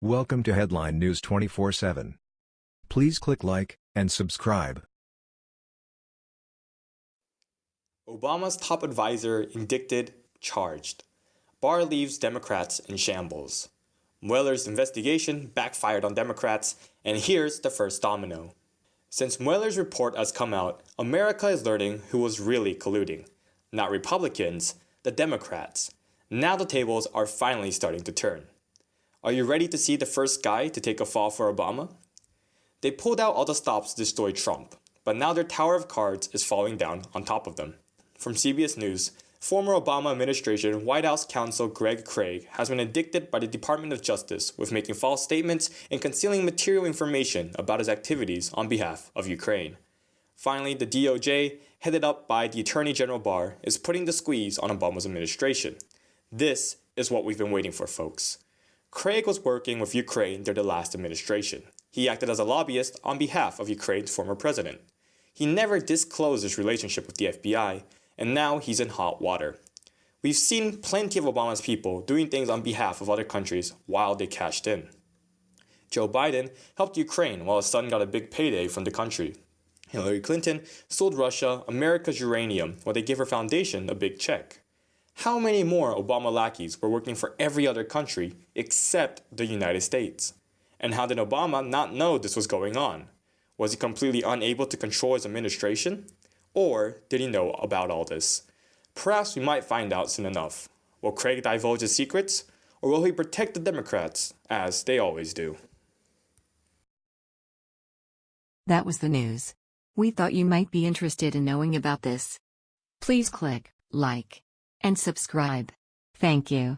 Welcome to Headline News 24/7. Please click like and subscribe. Obama's top advisor indicted, charged. Barr leaves Democrats in shambles. Mueller's investigation backfired on Democrats, and here's the first domino. Since Mueller's report has come out, America is learning who was really colluding. Not Republicans, the Democrats. Now the tables are finally starting to turn. Are you ready to see the first guy to take a fall for Obama? They pulled out all the stops to destroy Trump, but now their tower of cards is falling down on top of them. From CBS News, former Obama administration White House counsel Greg Craig has been indicted by the Department of Justice with making false statements and concealing material information about his activities on behalf of Ukraine. Finally, the DOJ, headed up by the Attorney General Barr, is putting the squeeze on Obama's administration. This is what we've been waiting for, folks. Craig was working with Ukraine during the last administration. He acted as a lobbyist on behalf of Ukraine's former president. He never disclosed his relationship with the FBI, and now he's in hot water. We've seen plenty of Obama's people doing things on behalf of other countries while they cashed in. Joe Biden helped Ukraine while his son got a big payday from the country. Hillary Clinton sold Russia America's uranium while they gave her foundation a big check. How many more Obama lackeys were working for every other country except the United States? And how did Obama not know this was going on? Was he completely unable to control his administration? Or did he know about all this? Perhaps we might find out soon enough. Will Craig divulge his secrets? Or will he protect the Democrats, as they always do? That was the news. We thought you might be interested in knowing about this. Please click like and subscribe. Thank you.